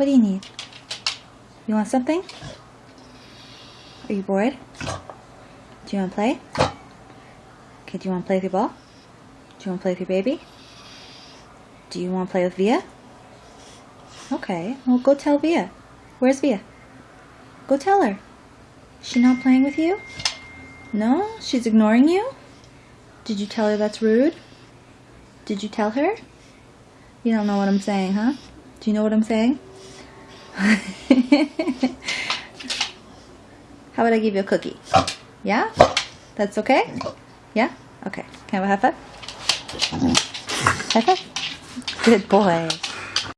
What do you need? You want something? Are you bored? Do you want to play? Okay, do you want to play with your ball? Do you want to play with your baby? Do you want to play with Via? Okay, well go tell Via. Where's Via? Go tell her. She not playing with you? No? She's ignoring you? Did you tell her that's rude? Did you tell her? You don't know what I'm saying, huh? Do you know what I'm saying? How about I give you a cookie? Yeah? That's okay? Yeah? Okay. Can I have a high five? High five? Good boy.